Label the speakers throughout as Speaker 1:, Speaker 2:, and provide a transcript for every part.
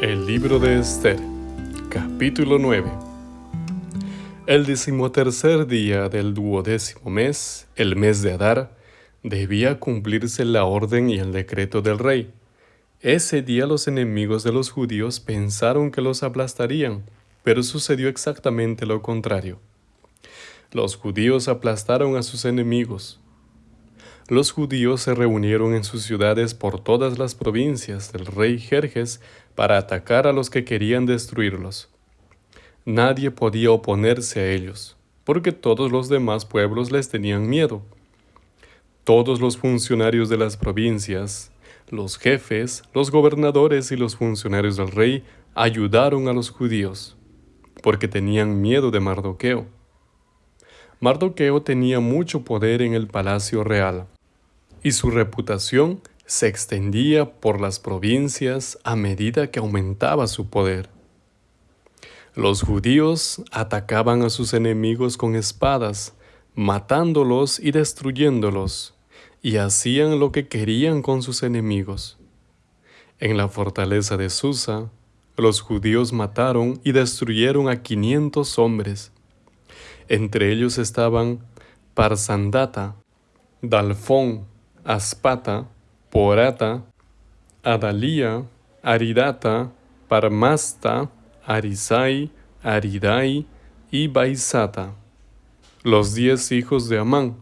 Speaker 1: El libro de Esther, capítulo 9. El decimotercer día del duodécimo mes, el mes de Adar, debía cumplirse la orden y el decreto del rey. Ese día los enemigos de los judíos pensaron que los aplastarían, pero sucedió exactamente lo contrario. Los judíos aplastaron a sus enemigos, los judíos se reunieron en sus ciudades por todas las provincias del rey Jerjes para atacar a los que querían destruirlos. Nadie podía oponerse a ellos, porque todos los demás pueblos les tenían miedo. Todos los funcionarios de las provincias, los jefes, los gobernadores y los funcionarios del rey ayudaron a los judíos, porque tenían miedo de Mardoqueo. Mardoqueo tenía mucho poder en el palacio real y su reputación se extendía por las provincias a medida que aumentaba su poder. Los judíos atacaban a sus enemigos con espadas, matándolos y destruyéndolos, y hacían lo que querían con sus enemigos. En la fortaleza de Susa, los judíos mataron y destruyeron a quinientos hombres. Entre ellos estaban Parsandata, Dalfón, Aspata, Porata, Adalía, Aridata, Parmasta, Arisai, Aridai y Baisata, los diez hijos de Amán,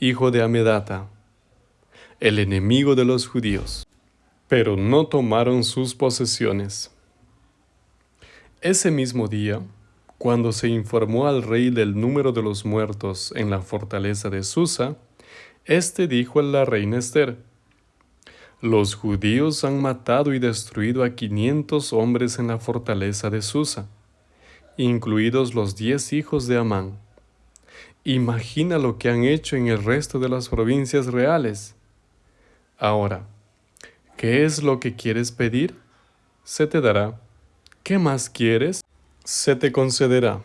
Speaker 1: hijo de Amedata, el enemigo de los judíos, pero no tomaron sus posesiones. Ese mismo día, cuando se informó al rey del número de los muertos en la fortaleza de Susa, este dijo a la reina Esther, Los judíos han matado y destruido a quinientos hombres en la fortaleza de Susa, incluidos los diez hijos de Amán. Imagina lo que han hecho en el resto de las provincias reales. Ahora, ¿qué es lo que quieres pedir? Se te dará. ¿Qué más quieres? Se te concederá.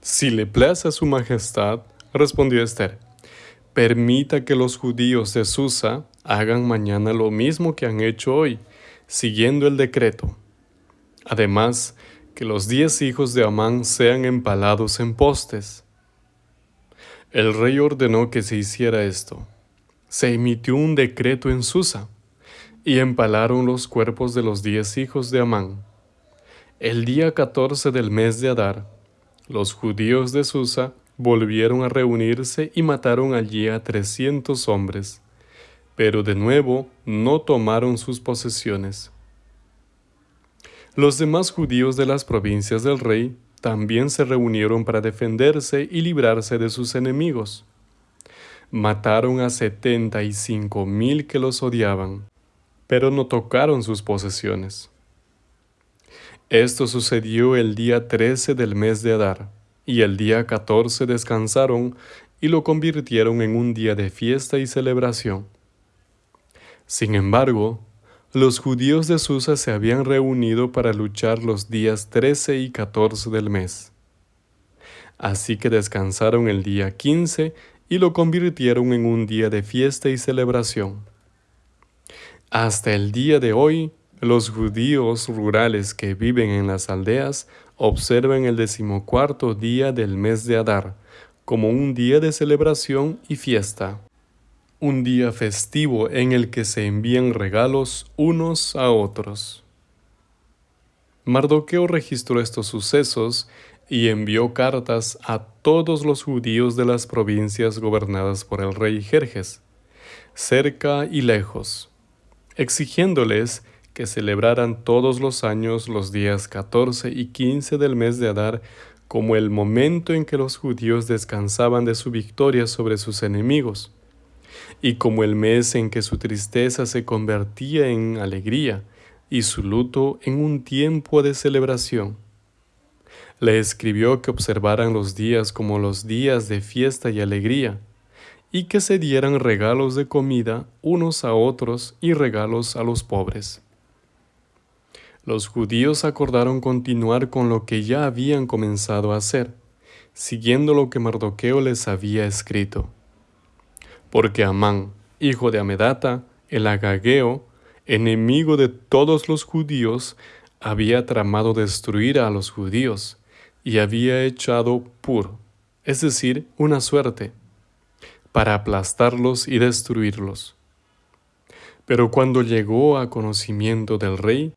Speaker 1: Si le place a su majestad, respondió Esther, permita que los judíos de Susa hagan mañana lo mismo que han hecho hoy, siguiendo el decreto. Además, que los diez hijos de Amán sean empalados en postes. El rey ordenó que se hiciera esto. Se emitió un decreto en Susa, y empalaron los cuerpos de los diez hijos de Amán. El día catorce del mes de Adar, los judíos de Susa volvieron a reunirse y mataron allí a trescientos hombres, pero de nuevo no tomaron sus posesiones. Los demás judíos de las provincias del rey también se reunieron para defenderse y librarse de sus enemigos. Mataron a setenta y cinco mil que los odiaban, pero no tocaron sus posesiones. Esto sucedió el día trece del mes de Adar y el día 14 descansaron y lo convirtieron en un día de fiesta y celebración. Sin embargo, los judíos de Susa se habían reunido para luchar los días 13 y 14 del mes. Así que descansaron el día 15 y lo convirtieron en un día de fiesta y celebración. Hasta el día de hoy, los judíos rurales que viven en las aldeas observan el decimocuarto día del mes de Adar como un día de celebración y fiesta, un día festivo en el que se envían regalos unos a otros. Mardoqueo registró estos sucesos y envió cartas a todos los judíos de las provincias gobernadas por el rey Jerjes, cerca y lejos, exigiéndoles que celebraran todos los años los días 14 y 15 del mes de Adar como el momento en que los judíos descansaban de su victoria sobre sus enemigos, y como el mes en que su tristeza se convertía en alegría y su luto en un tiempo de celebración. Le escribió que observaran los días como los días de fiesta y alegría, y que se dieran regalos de comida unos a otros y regalos a los pobres los judíos acordaron continuar con lo que ya habían comenzado a hacer, siguiendo lo que Mardoqueo les había escrito. Porque Amán, hijo de Amedata, el agageo, enemigo de todos los judíos, había tramado destruir a los judíos y había echado pur, es decir, una suerte, para aplastarlos y destruirlos. Pero cuando llegó a conocimiento del rey,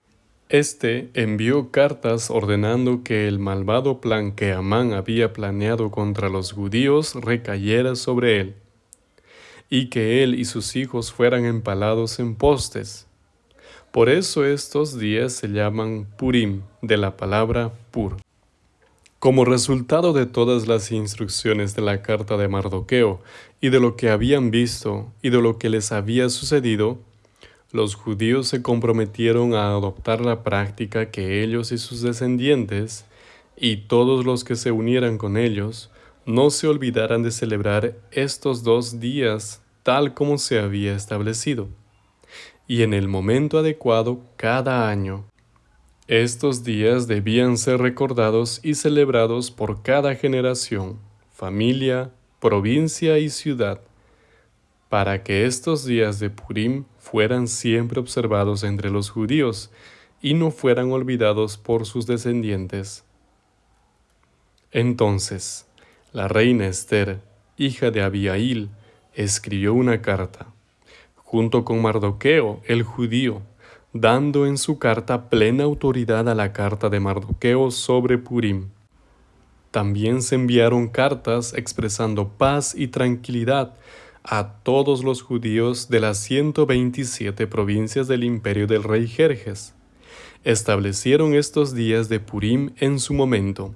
Speaker 1: éste envió cartas ordenando que el malvado plan que Amán había planeado contra los judíos recayera sobre él, y que él y sus hijos fueran empalados en postes. Por eso estos días se llaman Purim, de la palabra pur. Como resultado de todas las instrucciones de la carta de Mardoqueo y de lo que habían visto y de lo que les había sucedido, los judíos se comprometieron a adoptar la práctica que ellos y sus descendientes, y todos los que se unieran con ellos, no se olvidaran de celebrar estos dos días tal como se había establecido, y en el momento adecuado cada año. Estos días debían ser recordados y celebrados por cada generación, familia, provincia y ciudad, para que estos días de Purim fueran siempre observados entre los judíos y no fueran olvidados por sus descendientes. Entonces, la reina Esther, hija de Abiail, escribió una carta, junto con Mardoqueo, el judío, dando en su carta plena autoridad a la carta de Mardoqueo sobre Purim. También se enviaron cartas expresando paz y tranquilidad a todos los judíos de las 127 provincias del imperio del rey Jerjes. Establecieron estos días de Purim en su momento,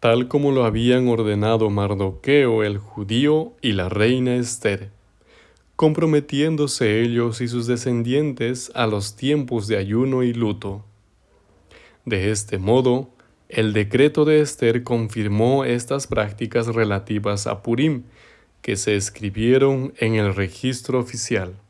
Speaker 1: tal como lo habían ordenado Mardoqueo el judío y la reina Esther, comprometiéndose ellos y sus descendientes a los tiempos de ayuno y luto. De este modo, el decreto de Esther confirmó estas prácticas relativas a Purim, que se escribieron en el registro oficial.